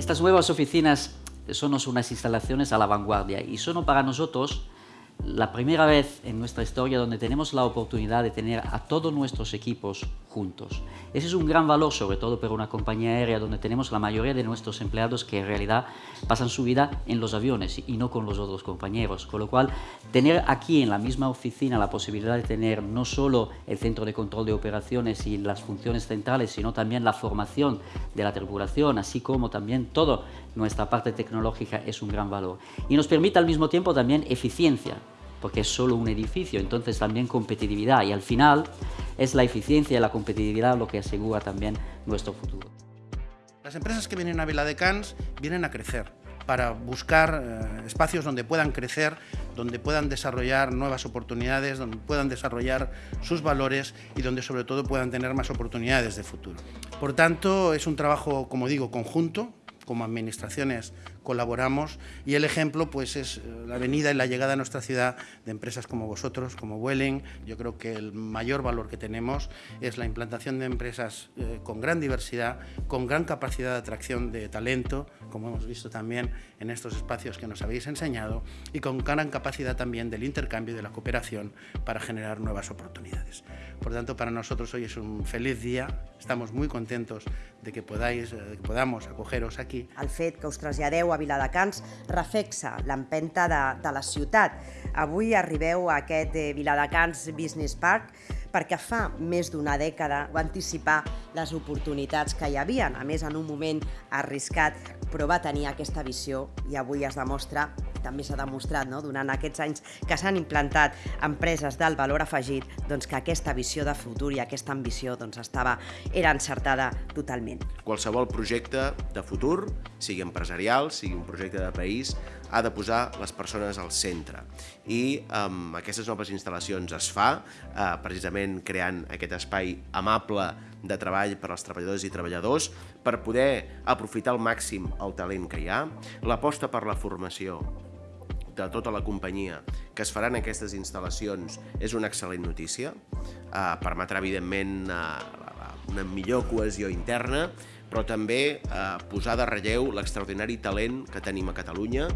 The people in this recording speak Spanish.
Estas nuevas oficinas son unas instalaciones a la vanguardia. Y son para nosotros la primera vez en nuestra historia donde tenemos la oportunidad de tener a todos nuestros equipos juntos. Ese es un gran valor, sobre todo para una compañía aérea donde tenemos la mayoría de nuestros empleados que en realidad pasan su vida en los aviones y no con los otros compañeros. Con lo cual, tener aquí en la misma oficina la posibilidad de tener no solo el centro de control de operaciones y las funciones centrales, sino también la formación de la tripulación, así como también toda nuestra parte tecnológica es un gran valor. Y nos permite al mismo tiempo también eficiencia, porque es solo un edificio, entonces también competitividad y al final es la eficiencia y la competitividad lo que asegura también nuestro futuro. Las empresas que vienen a Viladecans vienen a crecer para buscar eh, espacios donde puedan crecer, donde puedan desarrollar nuevas oportunidades, donde puedan desarrollar sus valores y donde sobre todo puedan tener más oportunidades de futuro. Por tanto, es un trabajo, como digo, conjunto, como administraciones colaboramos y el ejemplo pues es eh, la venida y la llegada a nuestra ciudad de empresas como vosotros, como Vueling. Yo creo que el mayor valor que tenemos es la implantación de empresas eh, con gran diversidad, con gran capacidad de atracción de talento, como hemos visto también en estos espacios que nos habéis enseñado, y con gran capacidad también del intercambio y de la cooperación para generar nuevas oportunidades. Por tanto, para nosotros hoy es un feliz día, estamos muy contentos de que, podáis, eh, de que podamos acogeros aquí. El fet que a Viladecans reflexa l'empenta de, de la ciutat. Avui arribeu a aquest eh, Viladecans Business Park perquè fa més d'una dècada va anticipar les oportunitats que hi havien, a més en un moment arriscat, però va tenir aquesta visió i avui es demostra també s'ha demostrat no? durant aquests anys que s'han implantat empreses del valor afegit doncs, que aquesta visió de futur i aquesta ambició doncs, estava, era encertada totalment. Qualsevol projecte de futur, sigui empresarial, sigui un projecte de país, ha de posar les persones al centre. I amb aquestes noves instal·lacions es fa, eh, precisament creant aquest espai amable de treball per als treballadors i treballadors, per poder aprofitar al màxim el talent que hi ha, l'aposta per la formació de tota la companyia que es faran aquestes instal·lacions és una excel·lent notícia, eh, permetrà evidentment eh, una millor cohesió interna, però també eh, posar de relleu l'extraordinari talent que tenim a Catalunya.